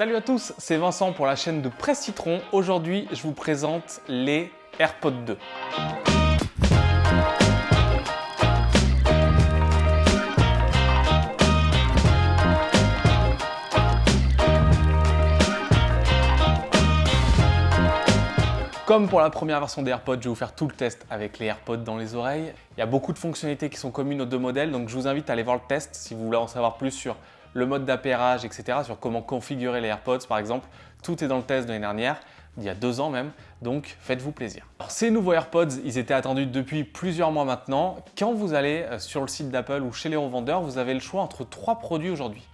Salut à tous, c'est Vincent pour la chaîne de Presse Citron. Aujourd'hui, je vous présente les AirPods 2. Comme pour la première version des AirPods, je vais vous faire tout le test avec les AirPods dans les oreilles. Il y a beaucoup de fonctionnalités qui sont communes aux deux modèles, donc je vous invite à aller voir le test si vous voulez en savoir plus sur le mode d'appairage, etc., sur comment configurer les AirPods par exemple. Tout est dans le test de l'année dernière, il y a deux ans même, donc faites-vous plaisir. Alors, ces nouveaux AirPods, ils étaient attendus depuis plusieurs mois maintenant. Quand vous allez euh, sur le site d'Apple ou chez les revendeurs, vous avez le choix entre trois produits aujourd'hui.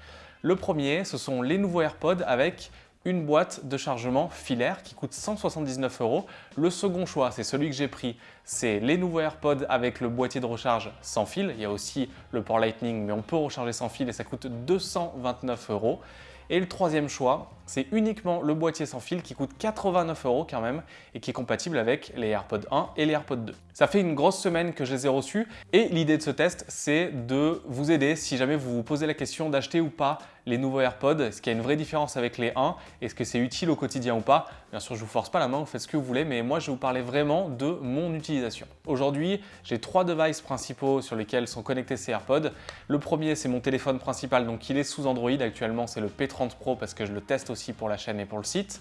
Le premier, ce sont les nouveaux AirPods avec une boîte de chargement filaire qui coûte 179 euros. Le second choix, c'est celui que j'ai pris, c'est les nouveaux AirPods avec le boîtier de recharge sans fil. Il y a aussi le port Lightning, mais on peut recharger sans fil et ça coûte 229 euros. Et le troisième choix, c'est uniquement le boîtier sans fil qui coûte 89 euros quand même et qui est compatible avec les AirPods 1 et les AirPods 2. Ça fait une grosse semaine que je les ai reçus et l'idée de ce test, c'est de vous aider si jamais vous vous posez la question d'acheter ou pas les nouveaux AirPods, est-ce qu'il y a une vraie différence avec les 1, est-ce que c'est utile au quotidien ou pas? Bien sûr, je vous force pas la main, vous faites ce que vous voulez, mais moi, je vais vous parler vraiment de mon utilisation. Aujourd'hui, j'ai trois devices principaux sur lesquels sont connectés ces AirPods. Le premier, c'est mon téléphone principal, donc il est sous Android. Actuellement, c'est le P30 Pro parce que je le teste aussi pour la chaîne et pour le site.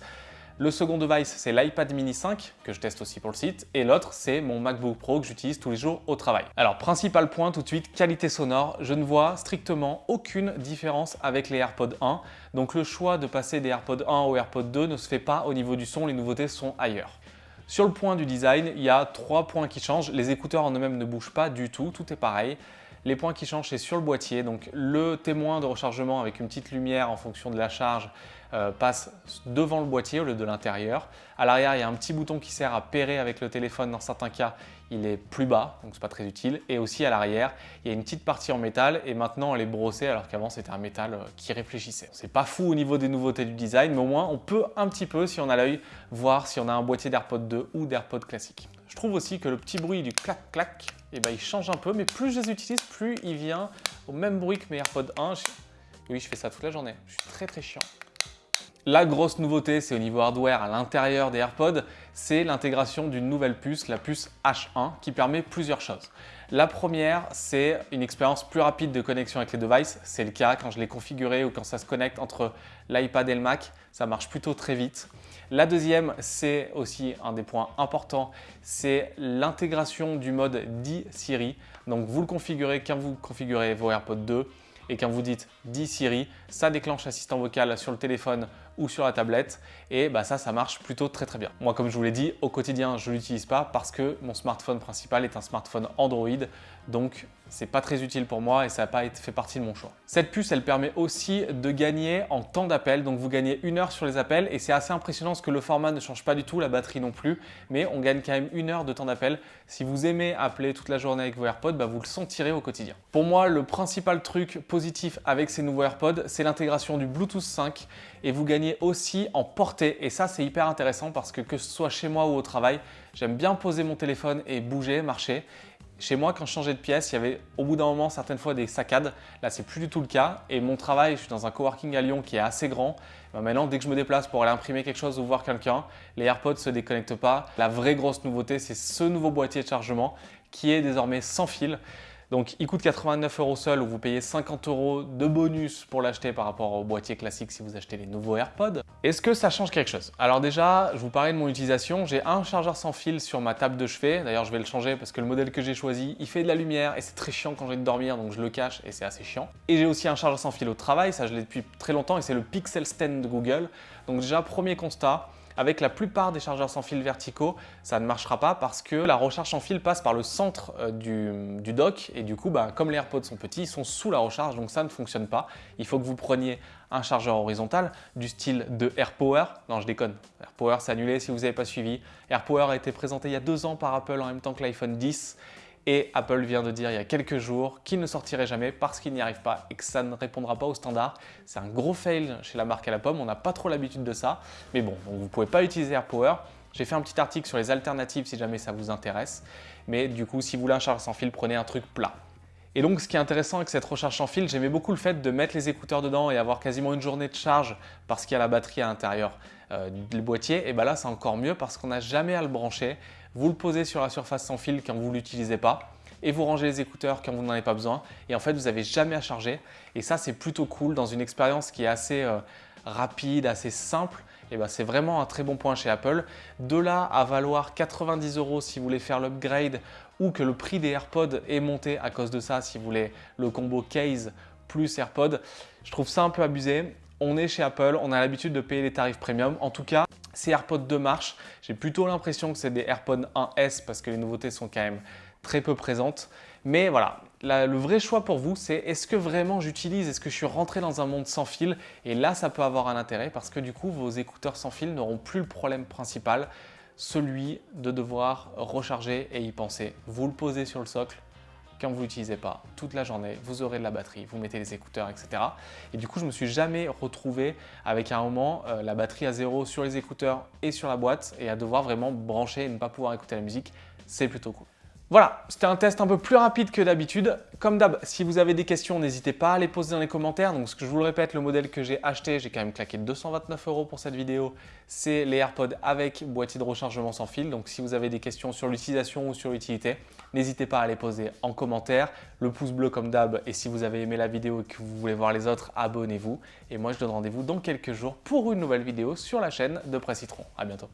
Le second device, c'est l'iPad mini 5 que je teste aussi pour le site et l'autre, c'est mon MacBook Pro que j'utilise tous les jours au travail. Alors, principal point tout de suite, qualité sonore. Je ne vois strictement aucune différence avec les AirPods 1. Donc, le choix de passer des AirPods 1 aux AirPods 2 ne se fait pas au niveau du son, les nouveautés sont ailleurs. Sur le point du design, il y a trois points qui changent. Les écouteurs en eux-mêmes ne bougent pas du tout, tout est pareil. Les points qui changent, c'est sur le boîtier. Donc le témoin de rechargement avec une petite lumière en fonction de la charge euh, passe devant le boîtier au lieu de l'intérieur. À l'arrière, il y a un petit bouton qui sert à pairer avec le téléphone. Dans certains cas, il est plus bas, donc c'est pas très utile. Et aussi à l'arrière, il y a une petite partie en métal et maintenant elle est brossée alors qu'avant c'était un métal euh, qui réfléchissait. C'est pas fou au niveau des nouveautés du design, mais au moins on peut un petit peu, si on a l'œil, voir si on a un boîtier d'AirPod 2 ou d'AirPod classique. Je trouve aussi que le petit bruit du clac-clac, eh ben, il change un peu, mais plus je les utilise, plus il vient au même bruit que mes AirPods 1. Oui, je fais ça toute la journée. Je suis très très chiant. La grosse nouveauté, c'est au niveau hardware à l'intérieur des AirPods, c'est l'intégration d'une nouvelle puce, la puce H1, qui permet plusieurs choses. La première, c'est une expérience plus rapide de connexion avec les devices. C'est le cas quand je l'ai configuré ou quand ça se connecte entre l'iPad et le Mac. Ça marche plutôt très vite. La deuxième, c'est aussi un des points importants, c'est l'intégration du mode Dis Siri. Donc vous le configurez quand vous configurez vos AirPods 2 et quand vous dites Dis Siri, ça déclenche l'assistant vocal sur le téléphone ou sur la tablette et bah ça, ça marche plutôt très très bien. Moi, comme je vous l'ai dit, au quotidien, je ne l'utilise pas parce que mon smartphone principal est un smartphone Android, donc c'est pas très utile pour moi et ça n'a pas fait partie de mon choix. Cette puce, elle permet aussi de gagner en temps d'appel, donc vous gagnez une heure sur les appels et c'est assez impressionnant parce que le format ne change pas du tout, la batterie non plus, mais on gagne quand même une heure de temps d'appel. Si vous aimez appeler toute la journée avec vos AirPods, bah vous le sentirez au quotidien. Pour moi, le principal truc positif avec ces nouveaux AirPods, c'est l'intégration du Bluetooth 5 et vous gagnez aussi en portée et ça c'est hyper intéressant parce que que ce soit chez moi ou au travail, j'aime bien poser mon téléphone et bouger, marcher chez moi, quand je changeais de pièce, il y avait au bout d'un moment certaines fois des saccades. Là, c'est plus du tout le cas. Et mon travail, je suis dans un coworking à Lyon qui est assez grand. Ben, maintenant, dès que je me déplace pour aller imprimer quelque chose ou voir quelqu'un, les AirPods ne se déconnectent pas. La vraie grosse nouveauté, c'est ce nouveau boîtier de chargement qui est désormais sans fil. Donc il coûte 89 euros seul ou vous payez 50 euros de bonus pour l'acheter par rapport au boîtier classique si vous achetez les nouveaux AirPods. Est-ce que ça change quelque chose? Alors déjà, je vous parlais de mon utilisation. J'ai un chargeur sans fil sur ma table de chevet. D'ailleurs, je vais le changer parce que le modèle que j'ai choisi, il fait de la lumière et c'est très chiant quand j'ai de dormir, donc je le cache et c'est assez chiant. Et j'ai aussi un chargeur sans fil au travail, ça je l'ai depuis très longtemps et c'est le Pixel Stand de Google. Donc déjà, premier constat, avec la plupart des chargeurs sans fil verticaux, ça ne marchera pas parce que la recharge sans fil passe par le centre euh, du, dock et du coup, bah, comme les AirPods sont petits, ils sont sous la recharge donc ça ne fonctionne pas. Il faut que vous preniez un chargeur horizontal du style de AirPower. Non, je déconne. AirPower, c'est annulé si vous n'avez pas suivi. AirPower a été présenté il y a deux ans par Apple en même temps que l'iPhone 10 et Apple vient de dire il y a quelques jours qu'il ne sortirait jamais parce qu'il n'y arrive pas et que ça ne répondra pas aux standards. C'est un gros fail chez la marque à la pomme, on n'a pas trop l'habitude de ça. Mais bon, vous ne pouvez pas utiliser AirPower. J'ai fait un petit article sur les alternatives si jamais ça vous intéresse. Mais du coup, si vous voulez un chargeur sans fil, prenez un truc plat. Et donc, ce qui est intéressant avec cette recharge sans fil, j'aimais beaucoup le fait de mettre les écouteurs dedans et avoir quasiment une journée de charge parce qu'il y a la batterie à l'intérieur euh, du boîtier. Et bien là, c'est encore mieux parce qu'on n'a jamais à le brancher. Vous le posez sur la surface sans fil quand vous ne l'utilisez pas et vous rangez les écouteurs quand vous n'en avez pas besoin. Et en fait, vous n'avez jamais à charger. Et ça, c'est plutôt cool dans une expérience qui est assez euh, rapide, assez simple. Et ben, c'est vraiment un très bon point chez Apple. De là à valoir 90 euros si vous voulez faire l'upgrade ou que le prix des AirPods est monté à cause de ça si vous voulez le combo case plus AirPods. Je trouve ça un peu abusé. On est chez Apple, on a l'habitude de payer les tarifs premium. En tout cas, ces AirPods 2 marchent. J'ai plutôt l'impression que c'est des AirPods 1S parce que les nouveautés sont quand même très peu présentes. Mais voilà, le vrai choix pour vous, c'est est-ce que vraiment j'utilise, est-ce que je suis rentré dans un monde sans fil? Et là, ça peut avoir un intérêt parce que du coup, vos écouteurs sans fil n'auront plus le problème principal celui de devoir recharger et y penser. Vous le posez sur le socle, quand vous l'utilisez pas, toute la journée, vous aurez de la batterie, vous mettez les écouteurs, etc. Et du coup, je me suis jamais retrouvé avec un moment euh, la batterie à zéro sur les écouteurs et sur la boîte et à devoir vraiment brancher et ne pas pouvoir écouter la musique. C'est plutôt cool. Voilà, c'était un test un peu plus rapide que d'habitude. Comme d'hab, si vous avez des questions, n'hésitez pas à les poser dans les commentaires. Donc, ce que je vous le répète, le modèle que j'ai acheté, j'ai quand même claqué 229 euros pour cette vidéo. C'est les AirPods avec boîtier de rechargement sans fil. Donc, si vous avez des questions sur l'utilisation ou sur l'utilité, n'hésitez pas à les poser en commentaire. Le pouce bleu comme d'hab. Et si vous avez aimé la vidéo et que vous voulez voir les autres, abonnez-vous. Et moi, je donne rendez-vous dans quelques jours pour une nouvelle vidéo sur la chaîne de Presse Citron. À bientôt.